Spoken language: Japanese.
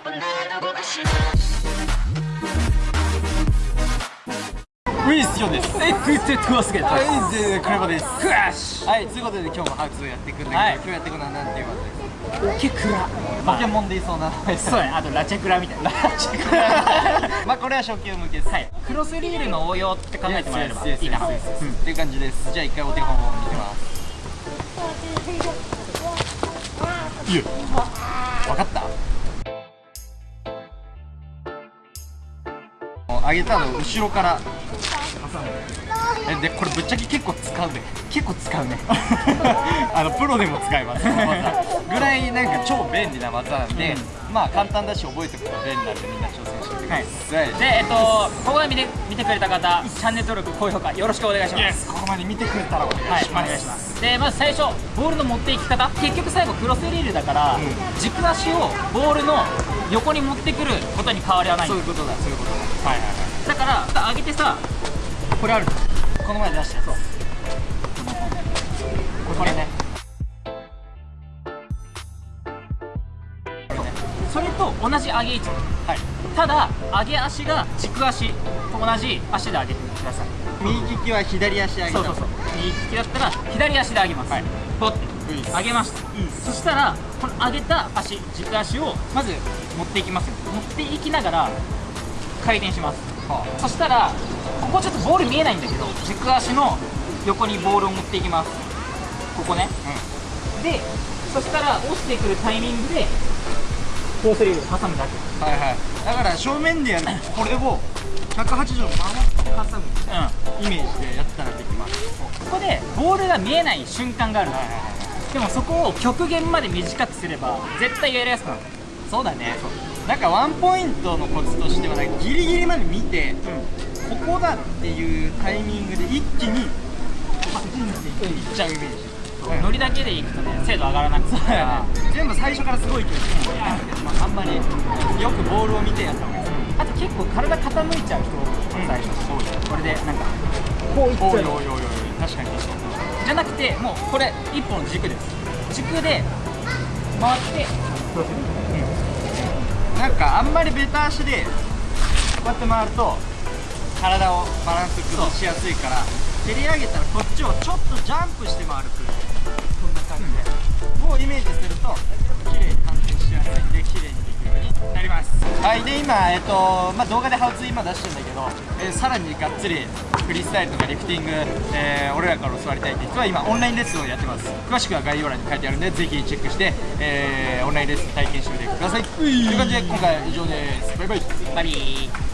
ウィスヨンですえグッドトゥアスゲットはいでクレバですクラッシはいということで今日もハウツをやっていくんだけど、はい今日やっていくのは何ていう技ですュオケクラポケモンでいそうなそうやあとラチェクラみたいなまあこれは初級向けですはいクロスリールの応用って考えてもらえればいいかなっていう感じですじゃあ一回お手本を見てますいや分かった上げたのを後ろから挟むえでこれぶっちゃけ結構使うね。結構使うね。あのプロでも使えます。ぐらいなんか超便利な技なんで、まあ簡単だし覚えておくと便利なんでみんな挑戦してください、でえっとここまで見て見てくれた方チャンネル登録高評価よろしくお願いします。ここまで見てくれたらお願はいいします、お願いします。でまず最初ボールの持っていき方。結局最後クロスリールだから、軸足をボールの横に持ってくることに変わりはない。そういうことだそういうことだ。はいはいはい。だから上げてさこれあるこの前出したそうこれね。それと同じ上げ位置はい。ただ上げ足が軸足と同じ足で上げてください。右利きは左足上げた。そうそうそう。右利きだったら左足で上げます、はい。ポッて。上げました、そしたらこの上げた足軸足をまず持っていきますよ。持っていきながら回転します。はそしたらここちょっとボール見えないんだけど軸足の横にボールを持っていきます。ここね。あでそしたら落ちてくるタイミングでコースリールを挟むだけ。うんはいはい。だから正面でやる。これを180度回って挟む。うん。イメージでやったらできます。ここでボールが見えない瞬間があるの。でもそこを極限まで短くすれば絶対やりやすくなるそうだね。なんかワンポイントのコツとしてはなんかギリギリまで見てここだっていうタイミングで一気にパチンっていっちゃうイメージ。ノリだけでいくとね精度上がらなくてね。全部最初からすごい勢いつくもんねまああんまりよくボールを見てやった方がいい。あと結構体傾いちゃう人最初。そうだよ。これでなんかこういっちゃう。おいおいおいおい確かに確かにじゃなくてもうこれ一本の軸です軸で回ってなんかあんまりベタ足でこうやって回ると体をバランス崩しやすいから蹴り上げたらこっちをちょっとジャンプして回るくらはいで今、えっとまあ、動画でハウツー今出してるんだけど、えーさらにがっつりフリースタイルとかリフティング、えー俺らから教わりたいって人は今オンラインレッスンをやってます。詳しくは概要欄に書いてあるんでぜひチェックして、えーオンラインレッスン体験してみてください。という感じで今回は以上です。バイバイ。バリー